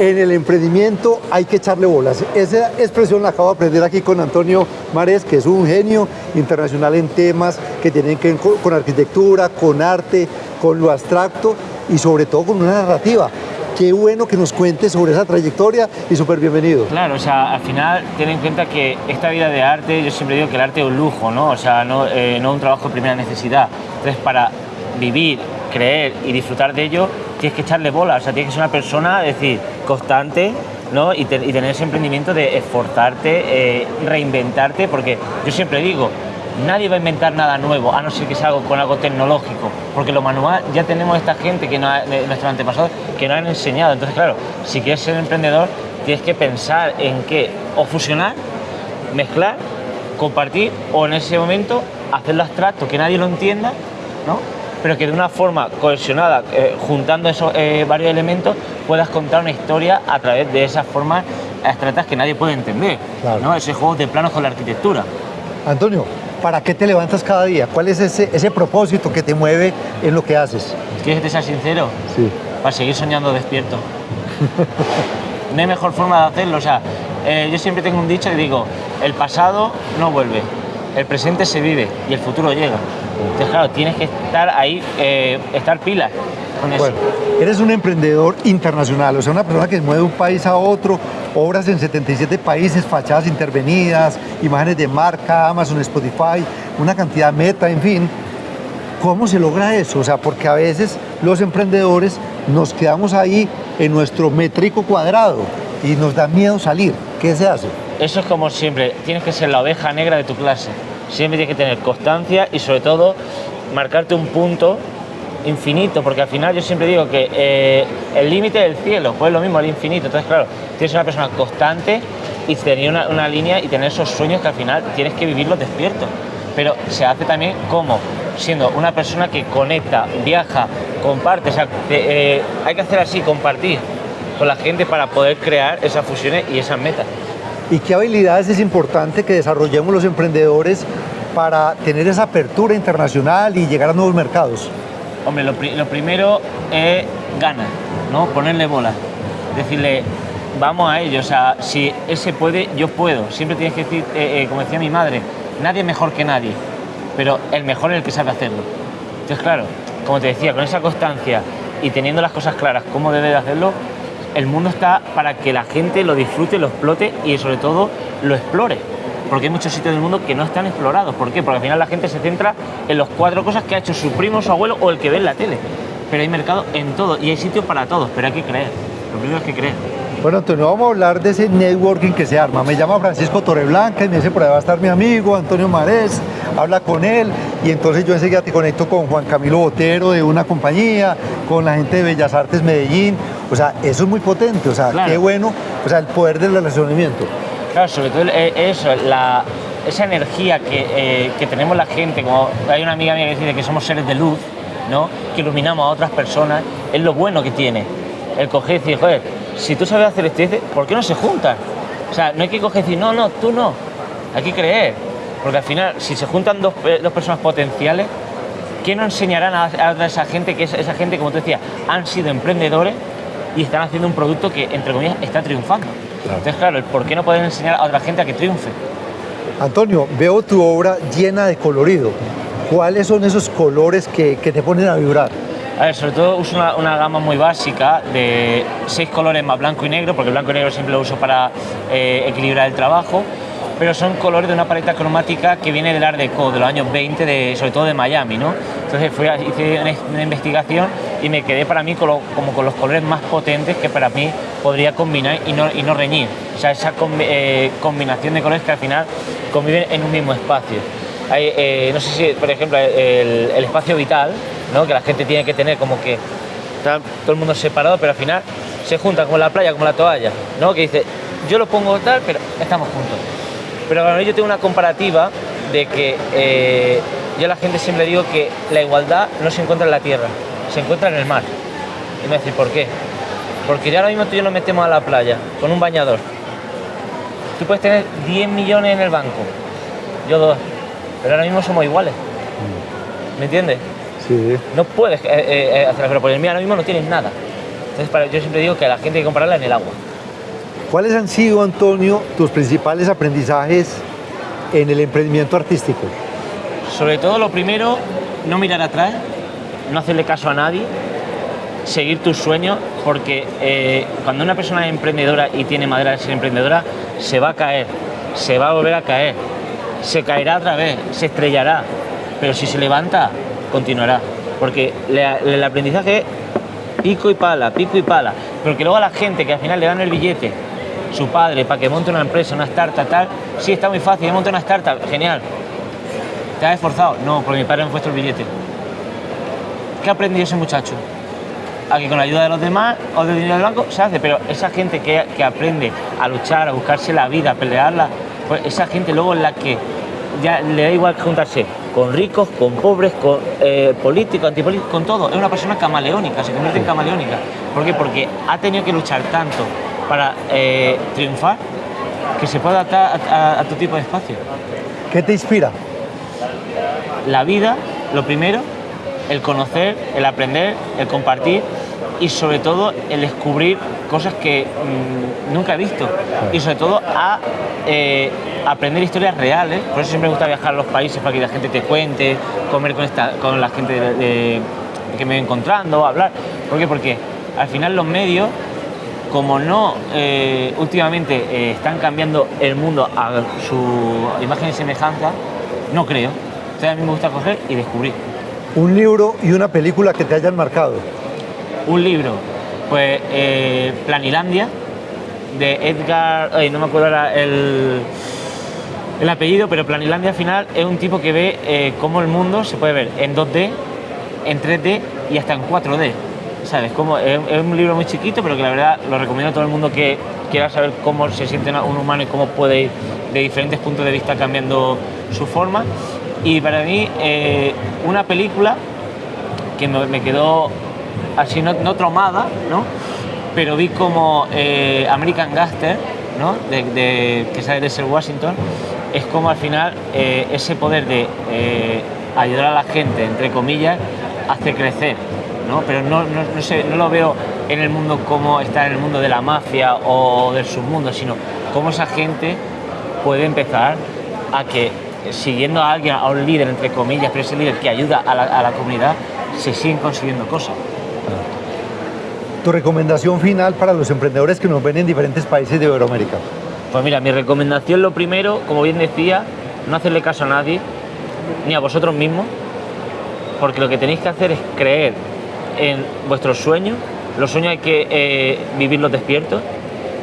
en el emprendimiento hay que echarle bolas. Esa expresión la acabo de aprender aquí con Antonio Mares, que es un genio internacional en temas que tienen que ver con arquitectura, con arte, con lo abstracto y sobre todo con una narrativa. Qué bueno que nos cuente sobre esa trayectoria y súper bienvenido. Claro, o sea, al final ten en cuenta que esta vida de arte, yo siempre digo que el arte es un lujo, ¿no? O sea, no, eh, no un trabajo de primera necesidad. Entonces, para vivir, creer y disfrutar de ello, tienes que echarle bola, o sea, tienes que ser una persona, es decir, constante, ¿no? Y, tener ese emprendimiento de esforzarte, eh, reinventarte, porque yo siempre digo, nadie va a inventar nada nuevo, a no ser que sea algo con algo tecnológico, porque lo manual ya tenemos esta gente que nuestros antepasados que nos han enseñado. Entonces, claro, si quieres ser emprendedor, tienes que pensar en qué, o fusionar, mezclar, compartir, o en ese momento hacerlo abstracto, que nadie lo entienda, ¿no? Pero que de una forma cohesionada, eh, juntando esos eh, varios elementos, puedas contar una historia a través de esas formas abstractas que nadie puede entender. ¿no? Ese juego de planos con la arquitectura. Antonio, ¿para qué te levantas cada día? ¿Cuál es ese, ese propósito que te mueve en lo que haces? ¿Quieres que te sea sincero? Sí. Para seguir soñando despierto. no hay mejor forma de hacerlo. O sea, eh, yo siempre tengo un dicho y digo, el pasado no vuelve, el presente se vive y el futuro llega. Entonces, claro, tienes que estar ahí, eh, estar pilas con eso. Bueno, eres un emprendedor internacional, o sea, una persona que mueve de un país a otro, obras en 77 países, fachadas intervenidas, imágenes de marca, Amazon, Spotify, una cantidad meta, en fin. ¿Cómo se logra eso? O sea, porque a veces los emprendedores nos quedamos ahí en nuestro métrico cuadrado y nos da miedo salir. ¿Qué se hace? Eso es como siempre, tienes que ser la oveja negra de tu clase siempre tienes que tener constancia y sobre todo marcarte un punto infinito, porque al final yo siempre digo que eh, el límite del cielo, pues es lo mismo el infinito. Entonces, claro, tienes una persona constante y tener una, línea y tener esos sueños que al final tienes que vivirlos despiertos. Pero se hace también como siendo una persona que conecta, viaja, comparte. O sea, eh, hay que hacer así, compartir con la gente para poder crear esas fusiones y esas metas. ¿Y qué habilidades es importante que desarrollemos los emprendedores para tener esa apertura internacional y llegar a nuevos mercados? Hombre, lo, primero es ganas, ¿no? Ponerle bola. Decirle, vamos a ello. O sea, si ese puede, yo puedo. Siempre tienes que decir, eh, eh, como decía mi madre, nadie es mejor que nadie, pero el mejor es el que sabe hacerlo. Entonces, claro, como te decía, con esa constancia y teniendo las cosas claras, cómo debe de hacerlo, el mundo está para que la gente lo disfrute, lo explote y sobre todo lo explore. Porque hay muchos sitios del mundo que no están explorados. ¿Por qué? Porque al final la gente se centra en las cuatro cosas que ha hecho su primo, su abuelo o el que ve en la tele. Pero hay mercado en todo y hay sitios para todos, pero hay que creer. Lo primero es que creer. Bueno, Antonio, vamos a hablar de ese networking que se arma. Me llama Francisco Torreblanca y me dice por ahí va a estar mi amigo Antonio Marés, habla con él y entonces yo enseguida te conecto con Juan Camilo Botero de una compañía, con la gente de Bellas Artes Medellín. O sea, eso es muy potente, o sea, qué bueno, o sea, el poder del relacionamiento. Claro, sobre todo eh, eso, la, esa energía que, eh, que, tenemos la gente, como hay una amiga mía que dice que somos seres de luz, ¿no? que iluminamos a otras personas, es lo bueno que tiene. El coger y decir, joder, si tú sabes hacer esto, ¿por qué no se juntan? O sea, no hay que coger y decir, no, no, tú no. Hay que creer. Porque al final, si se juntan dos, eh, dos personas potenciales, ¿qué no enseñarán a, a, esa gente que esa gente, como te decía, han sido emprendedores y están haciendo un producto que, entre comillas, está triunfando? Entonces, claro, ¿por qué no pueden enseñar a otra gente a que triunfe? Antonio, veo tu obra llena de colorido. ¿Cuáles son esos colores que, que te ponen a vibrar? A ver, sobre todo uso una, gama muy básica de seis colores más blanco y negro, porque blanco y negro siempre lo uso para eh, equilibrar el trabajo, pero son colores de una paleta cromática que viene del Art Deco, de los años 20, de, sobre todo de Miami, ¿no? Entonces fui, hice una, investigación y me quedé para mí como con los colores más potentes que para mí podría combinar y no, y no reñir. O sea, esa eh, combinación de colores que al final conviven en un mismo espacio. Eh, no sé si, por ejemplo, el, espacio vital, que la gente tiene que tener como que todo el mundo separado, pero al final se juntan como la playa, como la toalla, ¿no? que dice, yo lo pongo tal, pero estamos juntos. Pero bueno, yo tengo una comparativa de que eh, yo a la gente siempre digo que la igualdad no se encuentra en la tierra, se encuentra en el mar. Y me dice, ¿por qué? Porque ya ahora mismo tú y yo nos metemos a la playa con un bañador. Tú puedes tener 10 millones en el banco, yo dos, pero ahora mismo somos iguales. ¿Me entiendes? No puedes eh, eh, eh, hacer pero por el mío ahora mismo no tienes nada. Entonces, para, yo siempre digo que a la gente hay que comprarla en el agua. ¿Cuáles han sido, Antonio, tus principales aprendizajes en el emprendimiento artístico? Sobre todo, lo primero, no mirar atrás, no hacerle caso a nadie, seguir tus sueños, porque eh, cuando una persona es emprendedora y tiene madera de ser emprendedora, se va a caer, se va a volver a caer, se caerá otra vez, se estrellará, pero si se levanta, continuará. Porque el aprendizaje es pico y pala, pico y pala, pero que luego a la gente que al final le dan el billete, su padre, para que monte una empresa, una startup, tal, sí, está muy fácil, monta una startup, genial. ¿Te has esforzado? No, porque mi padre me ha puesto el billete. ¿Qué ha aprendido ese muchacho? A que con la ayuda de los demás o del dinero del banco se hace, pero esa gente que, que aprende a luchar, a buscarse la vida, a pelearla, pues esa gente luego es la que ya le da igual juntarse con ricos, con pobres, con eh, políticos, antipolíticos, con todo. Es una persona camaleónica, se convierte en camaleónica. ¿Por qué? Porque ha tenido que luchar tanto para eh, triunfar que se puede adaptar a, tu tipo de espacio. ¿Qué te inspira? La vida, lo primero, el conocer, el aprender, el compartir y sobre todo el descubrir cosas que mm, nunca he visto y sobre todo a eh, aprender historias reales. Por eso siempre me gusta viajar a los países para que la gente te cuente, comer con, esta, con la gente que me voy encontrando, hablar. ¿Por qué? Porque al final los medios, como no eh, últimamente eh, están cambiando el mundo a su imagen y semejanza, no creo. Entonces a mí me gusta coger y descubrir. Un libro y una película que te hayan marcado. Un libro, pues eh, Planilandia, de Edgar, no me acuerdo ahora el, el apellido, pero Planilandia al final es un tipo que ve eh, cómo el mundo se puede ver en 2D, en 3D y hasta en 4D. ¿Sabes? Como, es, un libro muy chiquito, pero que la verdad lo recomiendo a todo el mundo que quiera saber cómo se siente un humano y cómo puede ir de diferentes puntos de vista cambiando su forma. Y para mí, eh, una película que me, quedó así, no, no, traumada, ¿no? pero vi como eh, American Gaster, ¿no? de, que sale de ser Washington, es como al final eh, ese poder de ayudar a la gente, entre comillas, hace crecer, ¿no? Pero no, no, sé, no lo veo en el mundo como está en el mundo de la mafia o del submundo, sino cómo esa gente puede empezar a que, siguiendo a alguien, a un líder, entre comillas, pero ese líder que ayuda a la, a la comunidad, se siguen consiguiendo cosas. Tu recomendación final para los emprendedores que nos ven en diferentes países de Iberoamérica. Pues mira, mi recomendación lo primero, como bien decía, no hacerle caso a nadie, ni a vosotros mismos, porque lo que tenéis que hacer es creer en vuestros sueños, los sueños hay que eh, vivirlos despiertos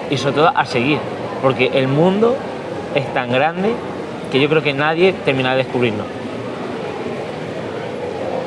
y sobre todo a seguir, porque el mundo es tan grande que yo creo que nadie termina de descubrirlo.